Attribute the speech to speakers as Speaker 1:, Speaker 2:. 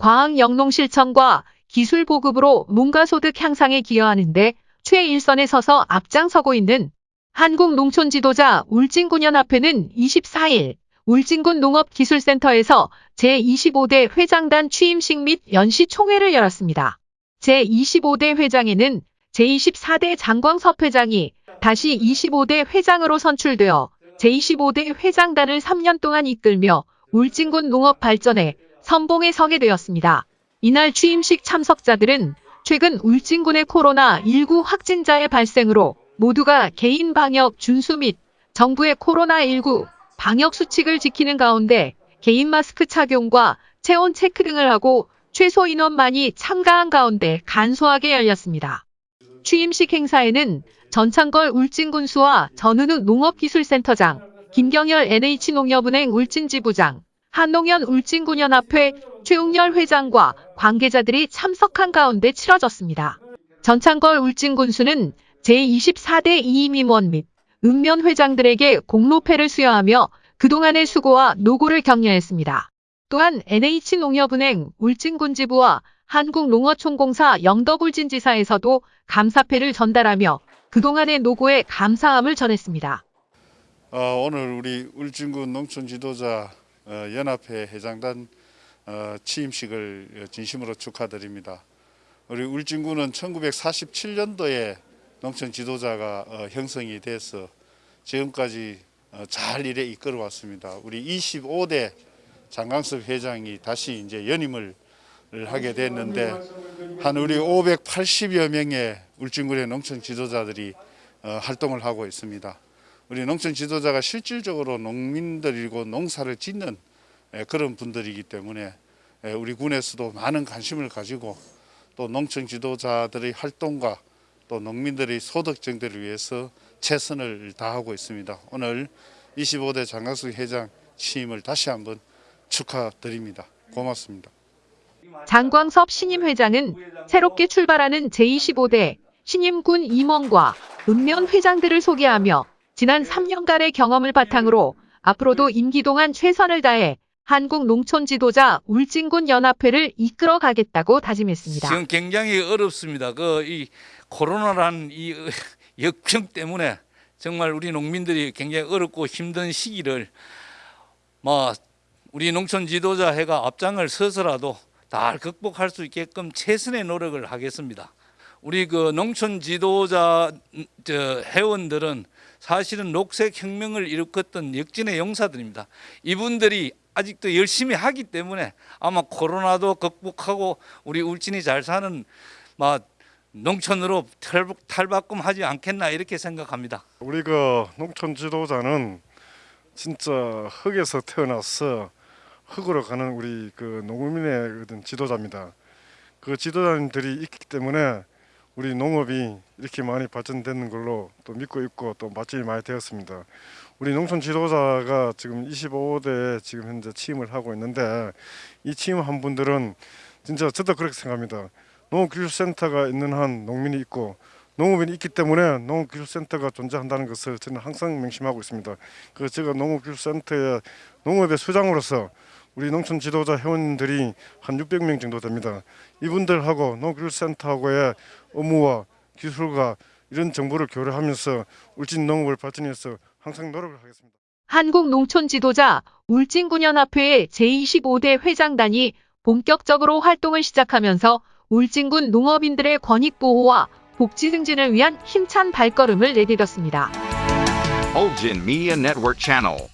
Speaker 1: 과학 영농 실천과 기술 보급으로 농가소득 향상에 기여하는데 최일선에 서서 앞장서고 있는 한국 농촌 지도자 울진군연합회는 24일 울진군 농업기술센터에서 제25대 회장단 취임식 및 연시 총회를 열었습니다. 제25대 회장에는 제24대 장광섭 회장이 다시 25대 회장으로 선출되어 제25대 회장단을 3년 동안 이끌며 울진군 농업 발전에 선봉에 서게 되었습니다. 이날 취임식 참석자들은 최근 울진군의 코로나19 확진자의 발생으로 모두가 개인 방역 준수 및 정부의 코로나19 방역 수칙을 지키는 가운데 개인 마스크 착용과 체온 체크 등을 하고 최소 인원만이 참가한 가운데 간소하게 열렸습니다. 취임식 행사에는 전창걸 울진군수와 전은우 농업기술센터장, 김경열 NH농협은행 울진지부장, 한농현 울진군연합회 최웅열 회장과 관계자들이 참석한 가운데 치러졌습니다. 전창걸 울진군수는 제24대 이임임원 및 읍면 회장들에게 공로패를 수여하며 그동안의 수고와 노고를 격려했습니다. 또한 NH농협은행 울진군지부와 한국농어촌공사 영덕울진지사에서도 감사패를 전달하며 그동안의 노고에 감사함을 전했습니다.
Speaker 2: 어, 오늘 우리 울진군 농촌 지도자 어, 연합회 회장단 어, 취임식을 진심으로 축하드립니다. 우리 울진군은 1947년도에 농촌 지도자가 어, 형성이 돼서 지금까지 어, 잘 일에 이끌어 왔습니다. 우리 25대 장강섭 회장이 다시 이제 연임을 하게 됐는데 한 우리 580여 명의 울진군의 농촌 지도자들이 어, 활동을 하고 있습니다. 우리 농촌 지도자가 실질적으로 농민들이고 농사를 짓는 예, 그런 분들이기 때문에 예, 우리 군에서도 많은 관심을 가지고 또 농촌 지도자들의 활동과 또 농민들의 소득 증대를 위해서 최선을 다하고 있습니다. 오늘 25대 장강숙 회장 취임을 다시 한번 축하드립니다. 고맙습니다.
Speaker 1: 장광섭 신임 회장은 새롭게 출발하는 제25대 신임군 임원과 읍면 회장들을 소개하며 지난 3년간의 경험을 바탕으로 앞으로도 임기 동안 최선을 다해 한국 농촌 지도자 울진군 연합회를 이끌어 가겠다고 다짐했습니다.
Speaker 3: 지금 굉장히 어렵습니다. 그 이 코로나란 이 역병 때문에 정말 우리 농민들이 굉장히 어렵고 힘든 시기를 뭐 우리 농촌 지도자 회가 앞장을 서서라도 다 극복할 수 있게끔 최선의 노력을 하겠습니다. 우리 그 농촌 지도자 저 회원들은 사실은 녹색 혁명을 일으켰던 역진의 용사들입니다. 이분들이 아직도 열심히 하기 때문에 아마 코로나도 극복하고 우리 울진이 잘 사는 막 농촌으로 탈바꿈하지 않겠나 이렇게 생각합니다.
Speaker 4: 우리 그 농촌 지도자는 진짜 흙에서 태어나서 흙으로 가는 우리 그 농민의 지도자입니다. 그 지도자님들이 있기 때문에 우리 농업이 이렇게 많이 발전되는 걸로 또 믿고 있고 또 맛집이 많이 되었습니다. 우리 농촌 지도자가 지금 25대 지금 현재 취임을 하고 있는데 이 취임한 분들은 진짜 저도 그렇게 생각합니다. 농업기술센터가 있는 한 농민이 있고 농업인이 있기 때문에 농업기술센터가 존재한다는 것을 저는 항상 명심하고 있습니다. 그 제가 농업기술센터의 농업의 수장으로서 우리 농촌 지도자 회원들이 한 600명 정도 됩니다. 이분들하고 농업기술센터하고의 업무와 기술과 이런 정보를 교류하면서 울진 농업을 발전해서 항상 노력을 하겠습니다.
Speaker 1: 한국농촌지도자 울진군연합회의 제25대 회장단이 본격적으로 활동을 시작하면서 울진군 농업인들의 권익보호와 복지 증진을 위한 힘찬 발걸음을 내디뎠습니다.
Speaker 5: Ulgin Media Network Channel